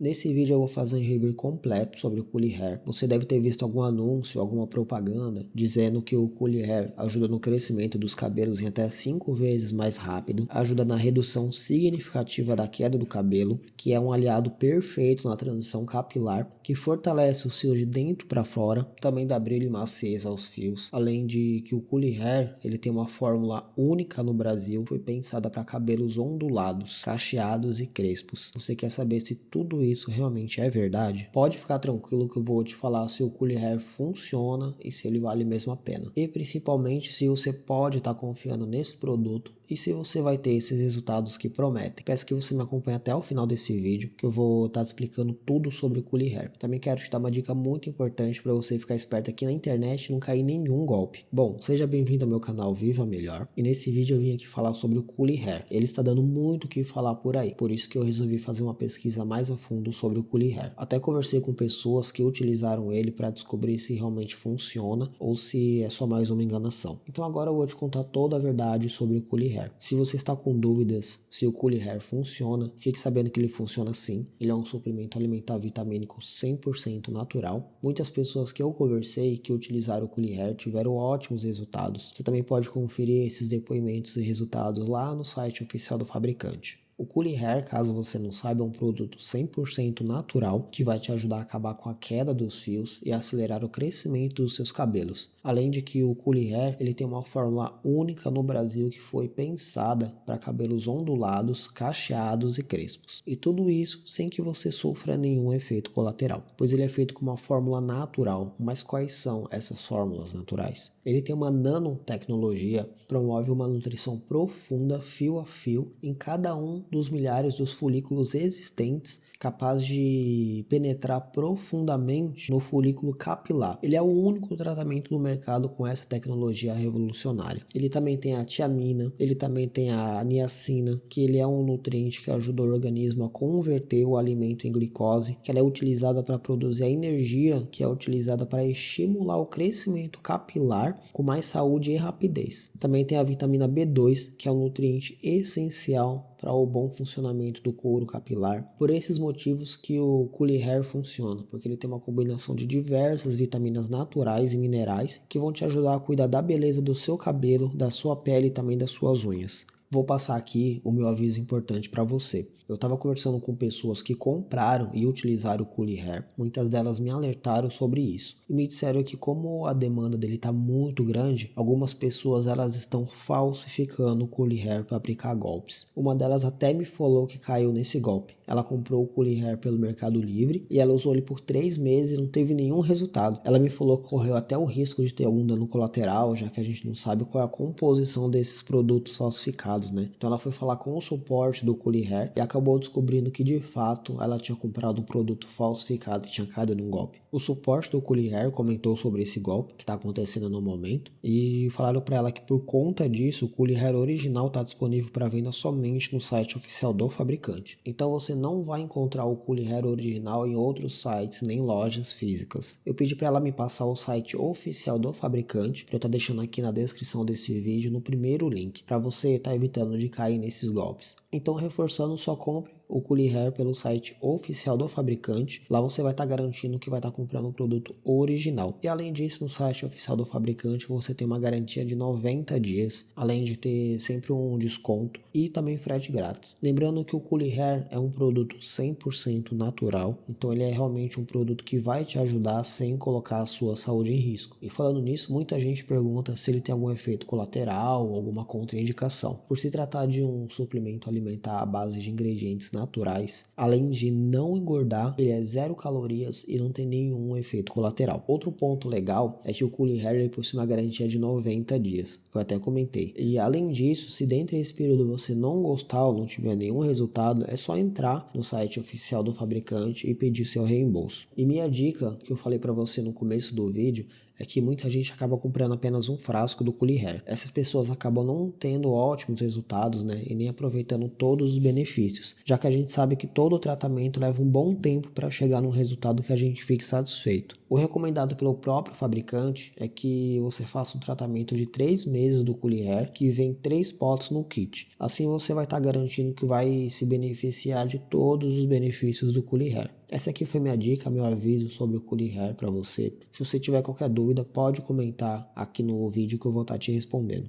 Nesse vídeo eu vou fazer um review completo sobre o Coolie Hair. Você deve ter visto algum anúncio, alguma propaganda dizendo que o Coolie Hair ajuda no crescimento dos cabelos em até 5 vezes mais rápido, ajuda na redução significativa da queda do cabelo, que é um aliado perfeito na transição capilar, que fortalece os fios de dentro para fora, também dá brilho e maciez aos fios, além de que o Coolie Hair ele tem uma fórmula única no Brasil, foi pensada para cabelos ondulados, cacheados e crespos. Você quer saber se tudo isso isso realmente é verdade, pode ficar tranquilo que eu vou te falar se o Coolie Hair funciona e se ele vale mesmo a pena. E principalmente se você pode estar tá confiando nesse produto e se você vai ter esses resultados que prometem. Peço que você me acompanhe até o final desse vídeo, que eu vou estar tá explicando tudo sobre o Coolie Hair. Também quero te dar uma dica muito importante para você ficar esperto aqui na internet e não cair nenhum golpe. Bom, seja bem-vindo ao meu canal Viva Melhor, e nesse vídeo eu vim aqui falar sobre o Coolie Hair. Ele está dando muito o que falar por aí, por isso que eu resolvi fazer uma pesquisa mais a fundo sobre o Coolie Hair. Até conversei com pessoas que utilizaram ele para descobrir se realmente funciona ou se é só mais uma enganação. Então agora eu vou te contar toda a verdade sobre o Coolie Hair. Se você está com dúvidas se o Coolie Hair funciona, fique sabendo que ele funciona sim. Ele é um suplemento alimentar vitamínico 100% natural. Muitas pessoas que eu conversei que utilizaram o Coolie Hair tiveram ótimos resultados. Você também pode conferir esses depoimentos e resultados lá no site oficial do fabricante. O Coolie Hair, caso você não saiba, é um produto 100% natural que vai te ajudar a acabar com a queda dos fios e acelerar o crescimento dos seus cabelos. Além de que o Coolie Hair ele tem uma fórmula única no Brasil que foi pensada para cabelos ondulados, cacheados e crespos. E tudo isso sem que você sofra nenhum efeito colateral, pois ele é feito com uma fórmula natural. Mas quais são essas fórmulas naturais? Ele tem uma nanotecnologia, promove uma nutrição profunda fio a fio em cada um dos milhares dos folículos existentes capaz de penetrar profundamente no folículo capilar. Ele é o único tratamento no mercado com essa tecnologia revolucionária. Ele também tem a tiamina, ele também tem a niacina, que ele é um nutriente que ajuda o organismo a converter o alimento em glicose, que ela é utilizada para produzir a energia que é utilizada para estimular o crescimento capilar com mais saúde e rapidez. Também tem a vitamina B2, que é um nutriente essencial para o bom funcionamento do couro capilar. Por esses motivos que o Coolie Hair funciona, porque ele tem uma combinação de diversas vitaminas naturais e minerais que vão te ajudar a cuidar da beleza do seu cabelo, da sua pele e também das suas unhas. Vou passar aqui o meu aviso importante para você. Eu estava conversando com pessoas que compraram e utilizaram o Coolie Hair. Muitas delas me alertaram sobre isso e me disseram que como a demanda dele está muito grande, algumas pessoas elas estão falsificando o Coolie Hair para aplicar golpes. Uma delas até me falou que caiu nesse golpe. Ela comprou o Coolie Hair pelo Mercado Livre e ela usou ele por três meses e não teve nenhum resultado. Ela me falou que correu até o risco de ter algum dano colateral, já que a gente não sabe qual é a composição desses produtos falsificados né? Então ela foi falar com o suporte do Coolie Hair e acabou descobrindo que de fato ela tinha comprado um produto falsificado e tinha caído num golpe. O suporte do Coolie Hair comentou sobre esse golpe que está acontecendo no momento e falaram para ela que por conta disso o Coolie Hair original está disponível para venda somente no site oficial do fabricante. Então você não vai encontrar o Coolie Hair original em outros sites nem lojas físicas. Eu pedi para ela me passar o site oficial do fabricante, que eu estar tá deixando aqui na descrição desse vídeo no primeiro link, para você estar tá evitando de cair nesses golpes. Então reforçando, só compre o Coolie Hair pelo site oficial do fabricante. Lá você vai estar tá garantindo que vai estar tá comprando um produto original. E além disso, no site oficial do fabricante você tem uma garantia de 90 dias, além de ter sempre um desconto e também frete grátis. Lembrando que o Coolie Hair é um produto 100% natural, então ele é realmente um produto que vai te ajudar sem colocar a sua saúde em risco. E falando nisso, muita gente pergunta se ele tem algum efeito colateral, alguma contraindicação. Por se tratar de um suplemento alimentar à base de ingredientes naturais, além de não engordar, ele é zero calorias e não tem nenhum efeito colateral. Outro ponto legal é que o Coolie Hair possui uma garantia de 90 dias, que eu até comentei. E além disso, se dentro desse período você não gostar ou não tiver nenhum resultado, é só entrar no site oficial do fabricante e pedir seu reembolso. E minha dica que eu falei para você no começo do vídeo é que muita gente acaba comprando apenas um frasco do Coolie Hair. Essas pessoas acabam não tendo ótimos resultados, né, e nem aproveitando todos os benefícios, já que a gente sabe que todo tratamento leva um bom tempo para chegar num resultado que a gente fique satisfeito. O recomendado pelo próprio fabricante é que você faça um tratamento de 3 meses do Coolie Hair, que vem 3 potes no kit. Assim você vai estar tá garantindo que vai se beneficiar de todos os benefícios do Coolie Hair. Essa aqui foi minha dica, meu aviso sobre o Coolie Hair para você. Se você tiver qualquer dúvida, pode comentar aqui no vídeo que eu vou estar tá te respondendo.